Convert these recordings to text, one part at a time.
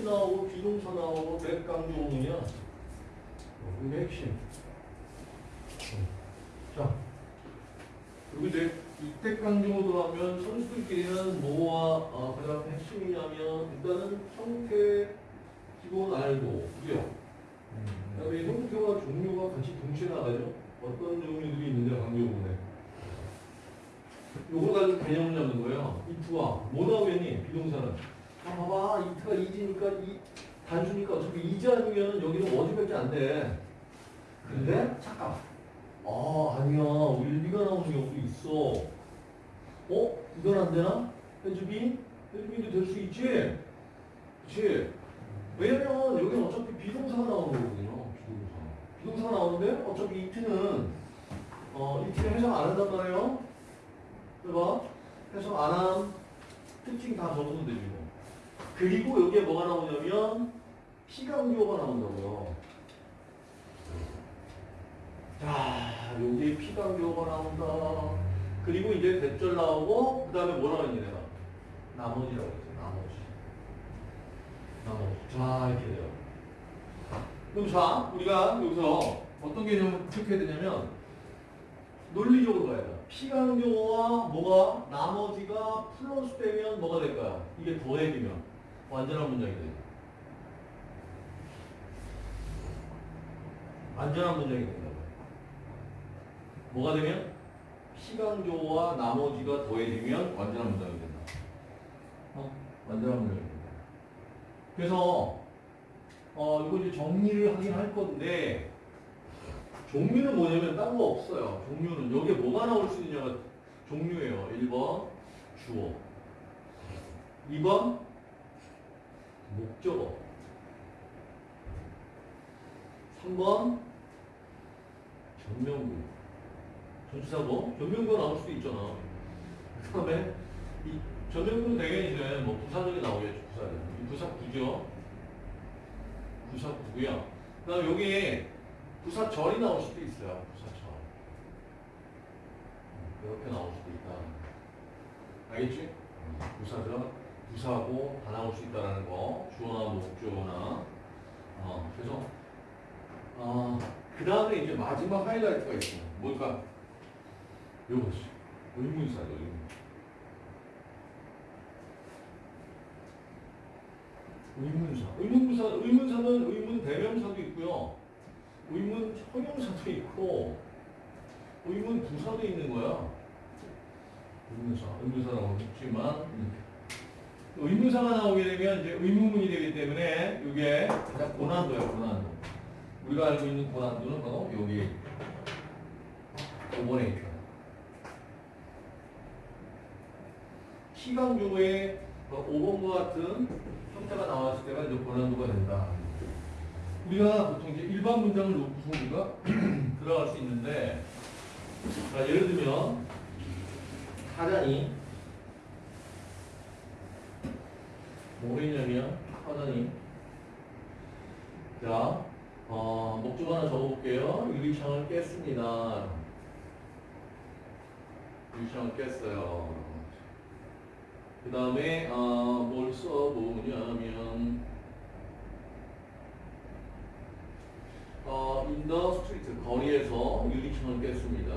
이트 나오고 비동사 나오고 몇 강조문이야? 이게 핵심. 자, 그리고 이제 이때 강조로 하면 선수들끼리는 뭐와 어, 가장 핵심이냐면 일단은 형태 기본 알고 그죠? 그다음에 형태와 종류가 같이 동시에 나가죠. 어떤 종류들이 있는데 강조문에. 요거 가지고 개념을 잡는 거예요. 이트와 뭐 나오겠니? 비동사는. 아 봐봐 it가 is니까 이 단수니까 어차피 is 아니면 여기는 was밖에 안 돼. 근데 잠깐. 아 아니야 will be가 나오는 경우도 있어. 어? 이건 안 되나? has been? has been도 될 수 있지? 그치? 왜냐면 여기는 어차피 비동사가 나오는 거거든요. 비동사. 비동사가 나오는데 어차피 it은 어, it은 해석 안 한단 말이에요. 해봐. 해석 안 함. 특징 다 적으면 되지 뭐. 그리고 여기에 뭐가 나오냐면 피강조가 나온다고요. 자, 여기 피강조가 나온다. 그리고 이제 대절 나오고 그 다음에 뭐라고 했니 내가? 나머지라고 했지. 나머지. 나머지. 자, 이렇게 돼요. 그럼 자, 우리가 여기서 어떤 개념을 체크해야 되냐면 논리적으로 가야 돼. 피강조와 뭐가 나머지가 플러스 되면 뭐가 될까요? 이게 더해지면 완전한 문장이 돼. 완전한 문장이 된다고. 뭐가 되면 피강조와 나머지가 더해지면 완전한 문장이 된다. 어? 완전한 문장이 된다. 그래서 어 이거 이제 정리를 하긴 할 건데 종류는 뭐냐면 딴 거 없어요. 종류는 여기에 뭐가 나올 수 있느냐가 종류예요. 1번 주어 2번 목적어 3번 전명구 전치사고 전명구가 나올 수도 있잖아. 그 다음에 이 전명구는 되게 이제 뭐 부사적이 나오겠죠. 부사적. 이 부사 구죠. 부사 구고요. 그 다음에 여기에 부사절이 나올 수도 있어요. 부사절. 이렇게 나올 수도 있다. 알겠지? 부사절, 부사고 다 나올 수 있다는 거. 주어나 목주어나. 어, 그래서 어, 그 다음에 이제 마지막 하이라이트가 있어요. 뭘까? 요것이. 의문사죠, 의문. 의문사. 의문사, 의문사는 의문 대명사도 있고요. 의문 형용사도 있고, 의문 부사도 있는 거야. 의문사, 의문사라고 했지만, 의문사가 나오게 되면 이제 의문문이 되기 때문에 이게 가장 고난도예요, 고난도. 우리가 알고 있는 고난도는 바로 여기 5번에 있죠. 시강조의 5번과 같은 형태가 나왔을 때가 이제 고난도가 된다. 우리가 보통 이제 일반 문장을 놓고서 우리가 들어갈 수 있는데, 자, 예를 들면, 사장이, 뭐겠냐면, 사장이, 자, 어, 목적 하나 적어볼게요. 유리창을 깼습니다. 유리창을 깼어요. 그 다음에 어, 뭘 써보냐면 어, the street 거리에서 유리창을 깼습니다.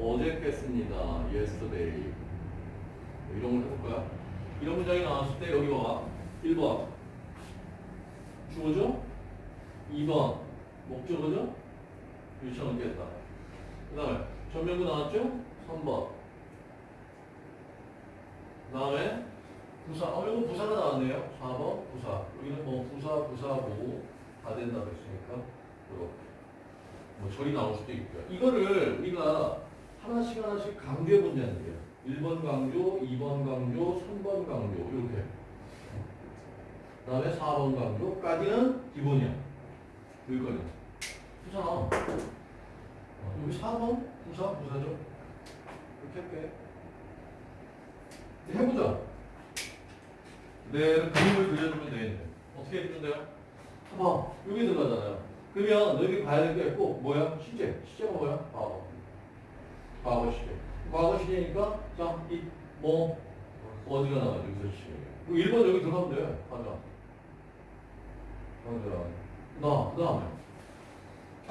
어제 깼습니다. yesterday 이런 걸 해볼까요? 이런 문장이 나왔을 때 여기 봐 1번 주어죠? 2번 목적어죠? 유리창을 깼다. 그 다음에 전면구 나왔죠? 3번 그 다음에 부사, 어, 이거 부사가 나왔네요. 4번 부사. 여기는 뭐 부사, 부사고 다 된다고 했으니까 이렇게. 뭐 절이 나올 수도 있고요. 이거를 우리가 하나씩 하나씩 강조해 본다는 거예요. 1번 강조, 2번 강조, 3번 강조 이렇게. 그 다음에 4번 강조까지는 기본이야. 여기까지. 부사. 어, 여기 4번 부사, 부사죠. 이렇게 할게. 해보자. 네, 그림을 그려주면 되겠네. 어떻게 해주는데요? 봐봐, 여기 들어가잖아요. 그러면 너희 봐야 될 게 있고, 뭐야? 시제. 시제가 뭐야? 과거. 과거 시제. 과거 시제니까, 자, 이, 뭐, 어디가 나와? 여기서 시제. 1번 여기 들어가면 돼. 가자. 강조야. 나, 그 다음에.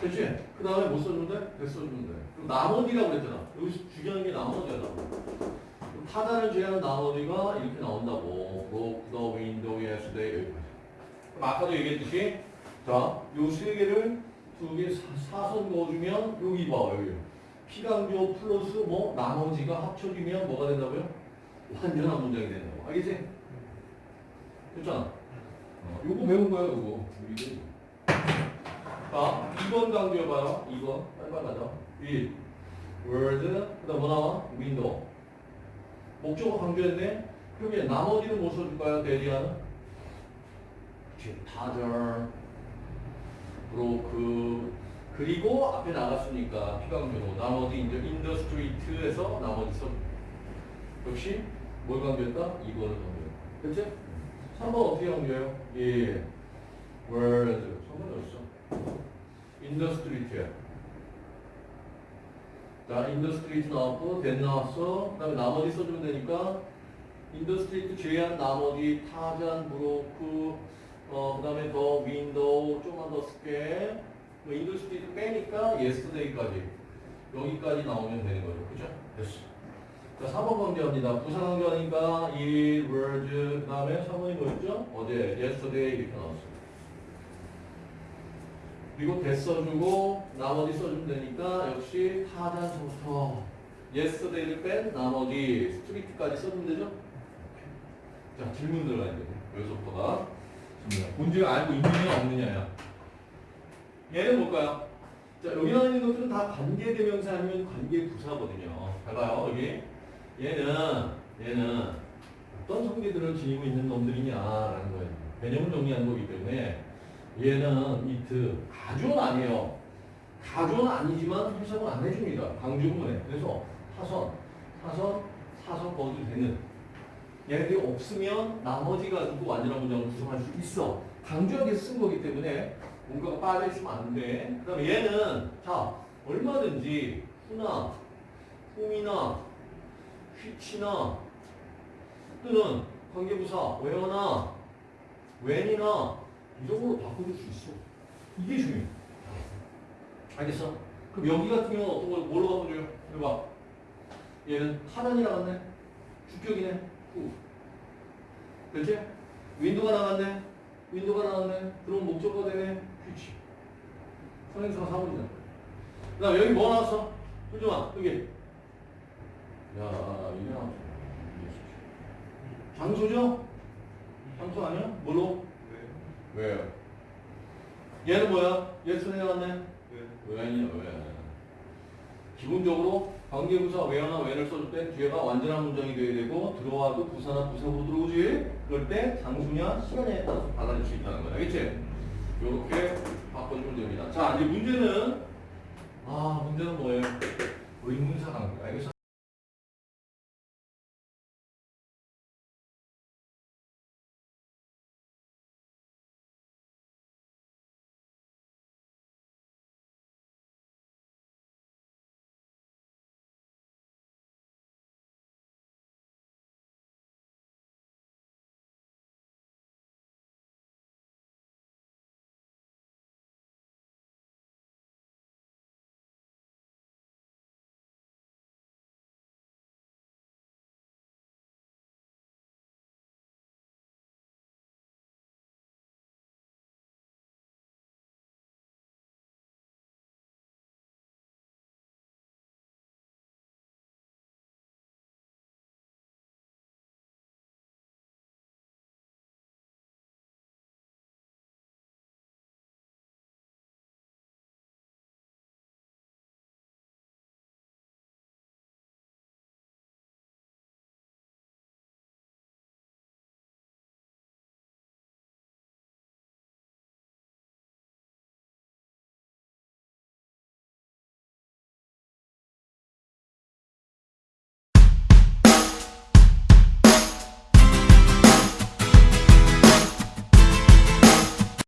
됐지? 그 다음에 뭐 써주면 돼? 대 써주면 돼. 그리고 나머지라고 그랬잖아. 여기서 중요한 게 나머지야, 나머지. 타단을 제외한 나머지가 이렇게 나온다고. broke the window yesterday. 여기까지. 그럼 아까도 얘기했듯이, 자, 요 세 개를 두 개 사선 그어주면, 여기 봐, 여기. 피강조 플러스 뭐, 나머지가 합쳐지면 뭐가 된다고요? 완전한 문장이 된다고. 알겠지? 됐잖아. 어, 요거 배운 거야, 요거. 이게. 자, 2번 강조해봐요. 2번. 빨리빨리 가자. 1. word. 그 다음 뭐 나와? window. 목적어 강조했네. 그러면 나머지는 뭐 써줄까요? 대리하는? 타절. 브로크. 그리고 앞에 나갔으니까 피강조로. 나머지 인더스트리트에서 나머지 써. 역시 뭘 강조했다? 2번을 강조했다. 그치? 3번 어떻게 강조해요? 예. word. 3번 어딨어? in the street야. 자, in the street 나왔고, that 나왔어. 그 다음에 나머지 써주면 되니까, in the street 제외한 나머지 타잔, broke, 어, 그 다음에 the window, 좀만 더 쓸게. 뭐 in the street 빼니까 yesterday까지. 여기까지 나오면 되는 거죠. 그죠? 됐어. 자, 4번 강조합니다. 부사 강조하니까 이 words, 그 다음에 3번이 뭐였죠? 어제, yesterday 이렇게 나왔어요. 그리고 대 써주고 나머지 써주면 되니까 역시 타단서부터 yesterday를 뺀 나머지 스트리트까지 써주면 되죠? 자 질문 들어가야 돼요. 여기서부터가. 문제가 알고 있느냐 없느냐야. 얘는 뭘까요? 자 여기 나와 있는 것들은 다 관계대명사 아니면 관계부사거든요. 잘 봐요 여기. 얘는 얘는 어떤 성질들을 지니고 있는 놈들이냐라는 거예요. 개념을 정리하는 거기 때문에 얘는 이트 가주는 아니에요. 가주는 아니지만 해석은 안 해줍니다. 강조문에. 그래서 사선, 사선, 사선 거도 되는. 얘네들이 없으면 나머지 가지고 완전한 문장을 구성할 수 있어. 강조하게 쓴 거기 때문에 뭔가가 빠져있으면 안 돼. 그 다음에 얘는 자 얼마든지 후나 홈이나 휘치나 또는 관계부사 where나 when이나 이런 걸로 바꿔줄 수 있어. 이게 중요해. 알겠어? 그럼 여기 같은 경우는 어떤 걸, 뭘로 바꿔줘요? 해봐. 얘는 하단이 나갔네? 주격이네? 후. 그렇지? 윈도가 나갔네? 윈도가 나갔네? 그럼 목적어가 되네? 휘치. 선행사가 사물이잖아. 그 다음 여기 뭐 나왔어? 솔정아, 여기. 야, 나왔어. 장소죠? 장소 아니야? 뭘로? 왜요? 얘는 뭐야? 예스네 나왔네? 왜 아니야, 왜? 기본적으로 관계부사 왜나 왜를 써줄 때 뒤에가 완전한 문장이 돼야 되고 들어와도 부사나 부사로 들어오지? 그럴 때 장수냐 시간에 따라서 달라질 수 있다는 거야. 알겠지? 요렇게 바꿔주면 됩니다. 자, 이제 문제는 아, 문제는 뭐예요? 의문사 관계. 알겠어?